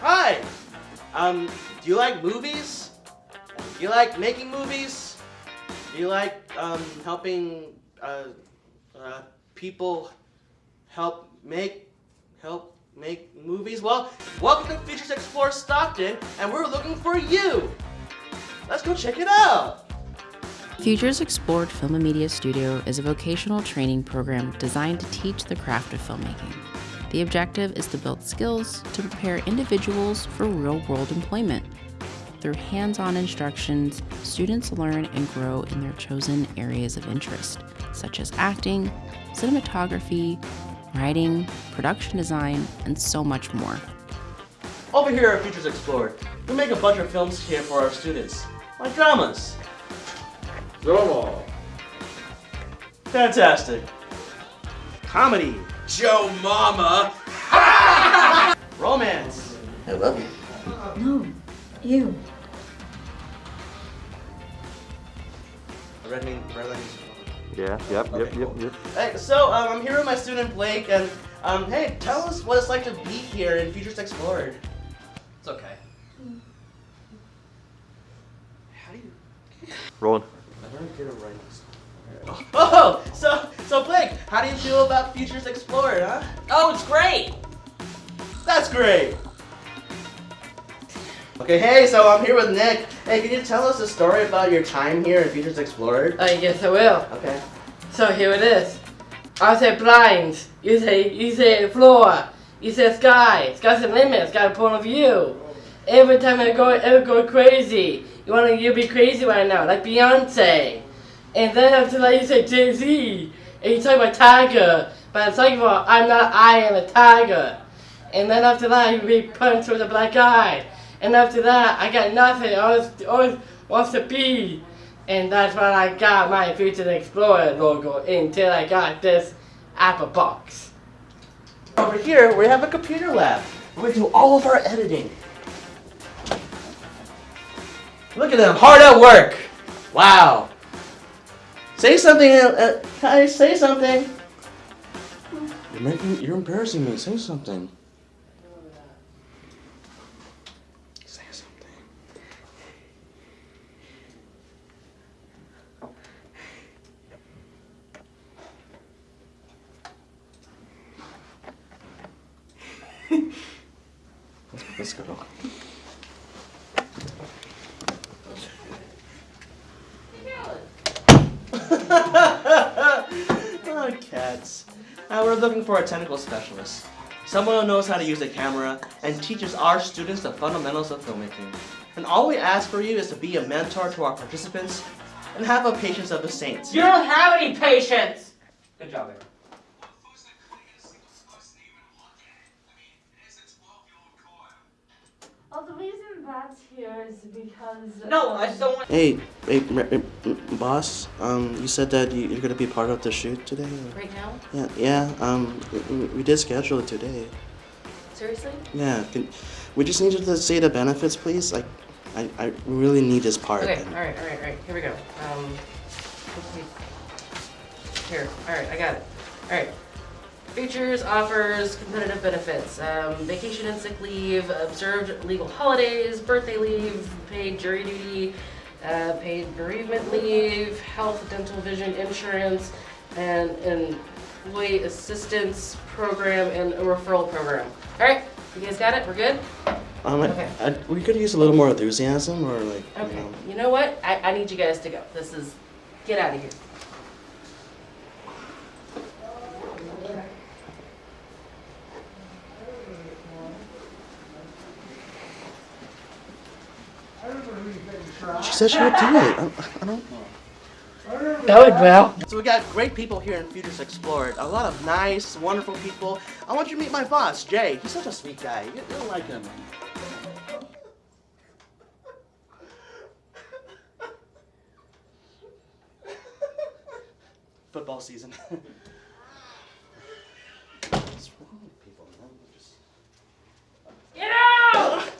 Hi! Um, do you like movies? Do you like making movies? Do you like um, helping uh, uh, people help make help make movies? Well, welcome to Futures Explore Stockton, and we're looking for you. Let's go check it out. Futures Explored Film and Media Studio is a vocational training program designed to teach the craft of filmmaking. The objective is to build skills to prepare individuals for real world employment. Through hands on instructions, students learn and grow in their chosen areas of interest, such as acting, cinematography, writing, production design, and so much more. Over here at Futures Explored, we make a bunch of films here for our students, like dramas. Drama. Fantastic. Comedy. Joe Mama. Romance. I love you. No, you. Red mean, red means Yeah, yep, Okay, yep, cool. yep, yep. Hey, so um, I'm here with my student Blake, and um, hey, tell us what it's like to be here in Futures Explored. It's okay. How do you? Rolling. I don't get it right. Oh, so so Blake, how do you feel about Futures Explored, huh? Oh, it's great! That's great. Okay, hey, so I'm here with Nick. Hey, can you tell us a story about your time here in Futures Explored? I uh, guess I will. Okay. So here it is. I say blinds. You say you say floor. You say sky. Sky's a limit. Got a point of view. Every time I go, I go crazy. You wanna you be crazy right now, like Beyonce. And then after that you say Jay Z. And you talk about Tiger. But it's like about I'm not I am a tiger. And then after that you be punched with a black eye. And after that I got nothing. I always always wants to be. And that's when I got my Future Explorer logo until I got this Apple box. Over here, we have a computer lab. We do all of our editing. Look at them, hard at work. Wow. Say something. Uh, uh, hi, say something. You're making. You're embarrassing me. Say something. Say something. Let's go. oh, cats. Now we're looking for a technical specialist. Someone who knows how to use a camera and teaches our students the fundamentals of filmmaking. And all we ask for you is to be a mentor to our participants and have a patience of the saints. You don't have any patience! Good job, Aaron. That's here is because. No, I just don't want. Hey, hey, m- m- boss. Um, you said that you- you're gonna be part of the shoot today. or- Right now? Yeah, yeah. Um, we, we did schedule it today. Seriously? Yeah. Can, we just need to say the benefits, please. Like, I, I really need this part. Okay, and- alright, alright, alright, here we go. Um, here, alright, I got it. Alright. Features, offers, competitive benefits, um, vacation and sick leave, observed legal holidays, birthday leave, paid jury duty, uh, paid bereavement leave, health, dental, vision, insurance, and an employee assistance program and a referral program. Alright, you guys got it? We're good? Um, Okay. I, we could use a little more enthusiasm, or like, you Okay, know. you know what? I, I need you guys to go. This is, get out of here. She said she would do it. I, I don't. That went well. So we got great people here in Futures Explored. A lot of nice, wonderful people. I want you to meet my boss, Jay. He's such a sweet guy. You, you'll like him. Football season. What's wrong with people, man? Just- Get out!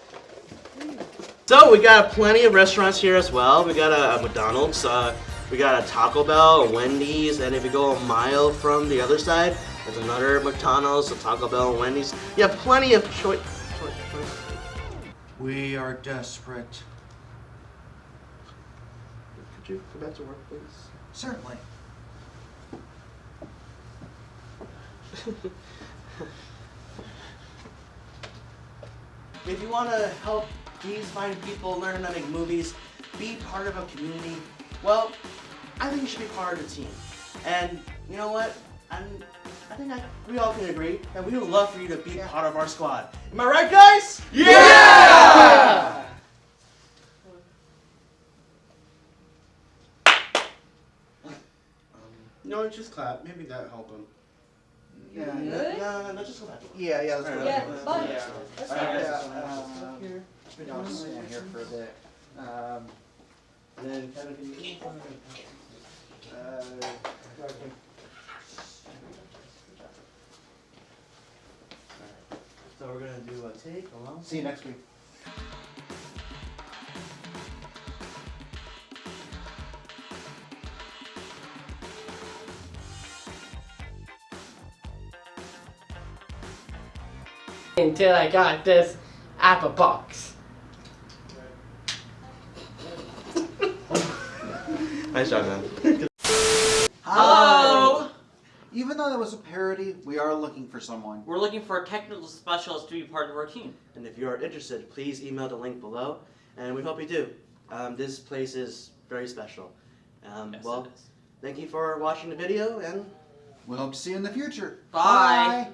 So we got plenty of restaurants here as well. We got a, a McDonald's, uh, we got a Taco Bell, a Wendy's, and if you go a mile from the other side, there's another McDonald's, a Taco Bell, and Wendy's. You have plenty of choice. Choi- choice. We are desperate. Could you go back to work, please? Certainly. If you want to help these fine people learn how to make movies, be part of a community, well, I think you should be part of the team. And you know what? I'm, I think I, we all can agree that we would love for you to be part of our squad. Am I right, guys? Yeah! No, just clap. Maybe that help them. Yeah, No, no, no, no, just go back yeah, yeah. Let's go. Yeah, bye. Yeah. Let's Alright, go. guys. Yeah, I'll stand here for a bit. Um, And then Kevin, can you? uh, So we're gonna do a take along. see you next week. Until I got this Apple box. Nice job, man. Hello. Even though that was a parody, we are looking for someone. We're looking for a technical specialist to be part of our team. And if you are interested, please email the link below, and we hope you do. Um, this place is very special. Um, Yes, well, it is. thank you for watching the video, and We hope to see you in the future. Bye.